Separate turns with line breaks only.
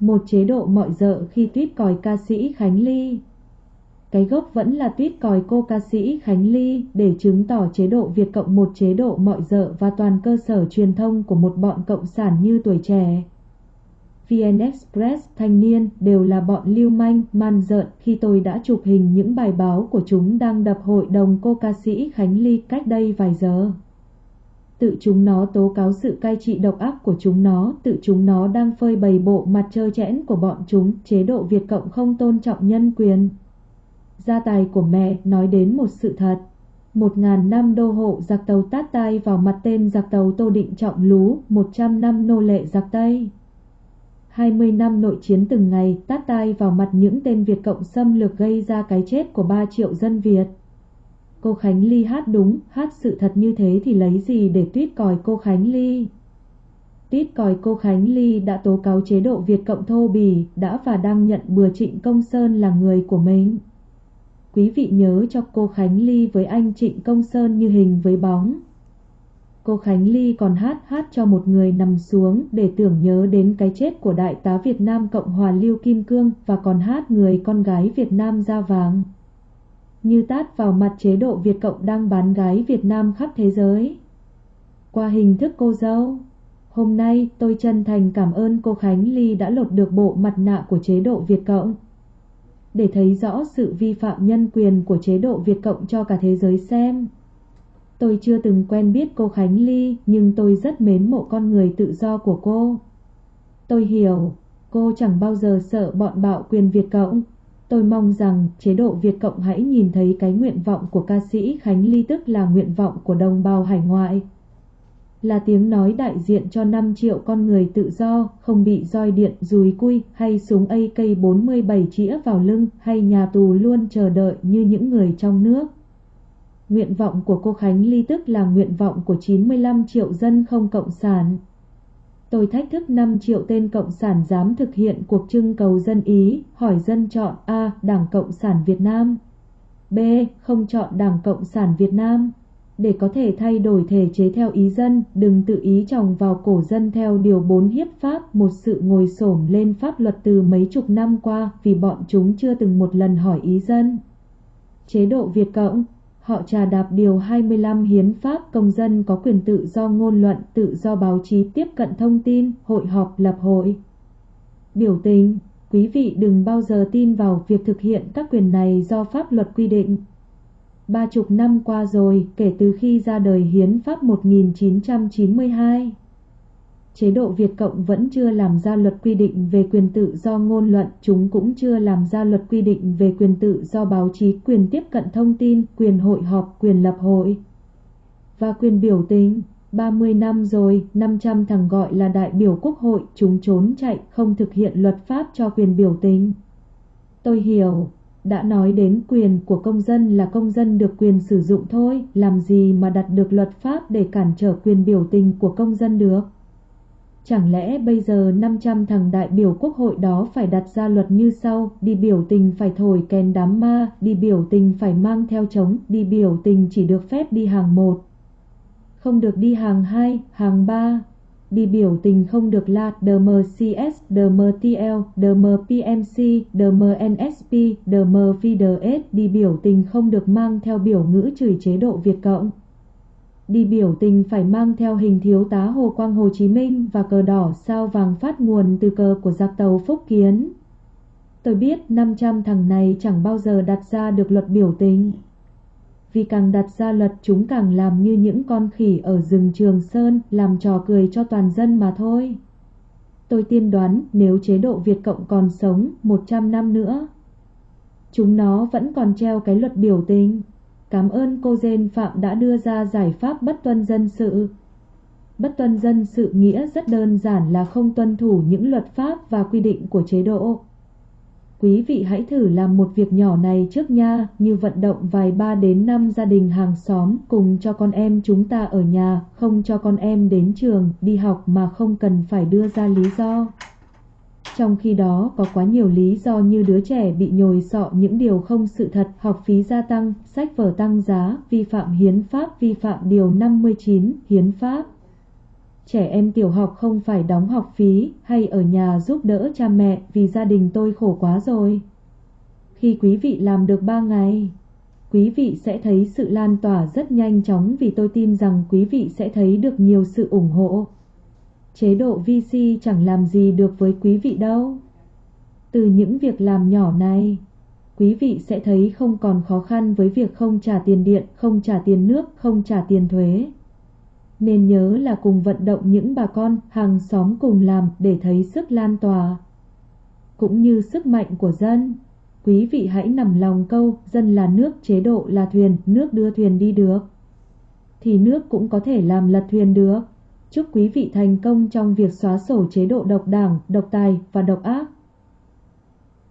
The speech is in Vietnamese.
Một chế độ mọi dợ khi tuyết còi ca sĩ Khánh Ly cái gốc vẫn là tuyết còi cô ca sĩ Khánh Ly để chứng tỏ chế độ Việt Cộng một chế độ mọi dợ và toàn cơ sở truyền thông của một bọn cộng sản như tuổi trẻ. VN Express, Thanh niên đều là bọn lưu manh, man dợn khi tôi đã chụp hình những bài báo của chúng đang đập hội đồng cô ca sĩ Khánh Ly cách đây vài giờ. Tự chúng nó tố cáo sự cai trị độc ác của chúng nó, tự chúng nó đang phơi bày bộ mặt trơ chẽn của bọn chúng, chế độ Việt Cộng không tôn trọng nhân quyền. Gia tài của mẹ nói đến một sự thật. Một ngàn năm đô hộ giặc tàu tát tai vào mặt tên giặc tàu Tô Định Trọng Lú, một trăm năm nô lệ giặc Tây. hai mươi năm nội chiến từng ngày tát tai vào mặt những tên Việt Cộng xâm lược gây ra cái chết của ba triệu dân Việt. Cô Khánh Ly hát đúng, hát sự thật như thế thì lấy gì để tuyết còi cô Khánh Ly? Tuyết còi cô Khánh Ly đã tố cáo chế độ Việt Cộng thô bỉ, đã và đang nhận bừa Trịnh Công Sơn là người của mình. Quý vị nhớ cho cô Khánh Ly với anh Trịnh Công Sơn như hình với bóng. Cô Khánh Ly còn hát hát cho một người nằm xuống để tưởng nhớ đến cái chết của đại tá Việt Nam Cộng hòa Lưu Kim Cương và còn hát người con gái Việt Nam da vàng. Như tát vào mặt chế độ Việt Cộng đang bán gái Việt Nam khắp thế giới. Qua hình thức cô dâu, hôm nay tôi chân thành cảm ơn cô Khánh Ly đã lột được bộ mặt nạ của chế độ Việt Cộng để thấy rõ sự vi phạm nhân quyền của chế độ Việt Cộng cho cả thế giới xem. Tôi chưa từng quen biết cô Khánh Ly, nhưng tôi rất mến mộ con người tự do của cô. Tôi hiểu, cô chẳng bao giờ sợ bọn bạo quyền Việt Cộng. Tôi mong rằng chế độ Việt Cộng hãy nhìn thấy cái nguyện vọng của ca sĩ Khánh Ly tức là nguyện vọng của đồng bào hải ngoại là tiếng nói đại diện cho 5 triệu con người tự do, không bị roi điện, dùi cui hay súng AK-47 chĩa vào lưng hay nhà tù luôn chờ đợi như những người trong nước. Nguyện vọng của cô Khánh Ly tức là nguyện vọng của 95 triệu dân không cộng sản. Tôi thách thức 5 triệu tên cộng sản dám thực hiện cuộc trưng cầu dân Ý, hỏi dân chọn A. Đảng Cộng sản Việt Nam B. Không chọn Đảng Cộng sản Việt Nam để có thể thay đổi thể chế theo ý dân, đừng tự ý trồng vào cổ dân theo điều 4 hiếp pháp, một sự ngồi xổm lên pháp luật từ mấy chục năm qua vì bọn chúng chưa từng một lần hỏi ý dân. Chế độ Việt Cộng Họ trà đạp điều 25 hiến pháp công dân có quyền tự do ngôn luận, tự do báo chí tiếp cận thông tin, hội họp lập hội. Biểu tình, quý vị đừng bao giờ tin vào việc thực hiện các quyền này do pháp luật quy định. Ba chục năm qua rồi kể từ khi ra đời Hiến pháp 1992. Chế độ Việt Cộng vẫn chưa làm ra luật quy định về quyền tự do ngôn luận, chúng cũng chưa làm ra luật quy định về quyền tự do báo chí, quyền tiếp cận thông tin, quyền hội họp, quyền lập hội và quyền biểu tình. 30 năm rồi, 500 thằng gọi là đại biểu quốc hội, chúng trốn chạy, không thực hiện luật pháp cho quyền biểu tình. Tôi hiểu, đã nói đến quyền của công dân là công dân được quyền sử dụng thôi, làm gì mà đặt được luật pháp để cản trở quyền biểu tình của công dân được. Chẳng lẽ bây giờ 500 thằng đại biểu quốc hội đó phải đặt ra luật như sau, đi biểu tình phải thổi kèn đám ma, đi biểu tình phải mang theo trống, đi biểu tình chỉ được phép đi hàng một. Không được đi hàng hai, hàng ba, đi biểu tình không được là DMCS, DMTL, DMPMC, DMNSP, DMVDS, đi biểu tình không được mang theo biểu ngữ chửi chế độ Việt Cộng. Đi biểu tình phải mang theo hình thiếu tá Hồ Quang Hồ Chí Minh và cờ đỏ sao vàng phát nguồn từ cờ của giặc tàu Phúc Kiến. Tôi biết 500 thằng này chẳng bao giờ đặt ra được luật biểu tình vì càng đặt ra luật chúng càng làm như những con khỉ ở rừng Trường Sơn, làm trò cười cho toàn dân mà thôi. Tôi tiên đoán nếu chế độ Việt Cộng còn sống 100 năm nữa, chúng nó vẫn còn treo cái luật biểu tình. Cảm ơn cô Dên Phạm đã đưa ra giải pháp bất tuân dân sự. Bất tuân dân sự nghĩa rất đơn giản là không tuân thủ những luật pháp và quy định của chế độ. Quý vị hãy thử làm một việc nhỏ này trước nha, như vận động vài ba đến năm gia đình hàng xóm cùng cho con em chúng ta ở nhà, không cho con em đến trường, đi học mà không cần phải đưa ra lý do. Trong khi đó có quá nhiều lý do như đứa trẻ bị nhồi sọ những điều không sự thật, học phí gia tăng, sách vở tăng giá, vi phạm hiến pháp, vi phạm điều 59 hiến pháp. Trẻ em tiểu học không phải đóng học phí hay ở nhà giúp đỡ cha mẹ vì gia đình tôi khổ quá rồi. Khi quý vị làm được 3 ngày, quý vị sẽ thấy sự lan tỏa rất nhanh chóng vì tôi tin rằng quý vị sẽ thấy được nhiều sự ủng hộ. Chế độ VC chẳng làm gì được với quý vị đâu. Từ những việc làm nhỏ này, quý vị sẽ thấy không còn khó khăn với việc không trả tiền điện, không trả tiền nước, không trả tiền thuế. Nên nhớ là cùng vận động những bà con, hàng xóm cùng làm để thấy sức lan tỏa. Cũng như sức mạnh của dân. Quý vị hãy nằm lòng câu, dân là nước, chế độ là thuyền, nước đưa thuyền đi được. Thì nước cũng có thể làm lật thuyền được. Chúc quý vị thành công trong việc xóa sổ chế độ độc đảng, độc tài và độc ác.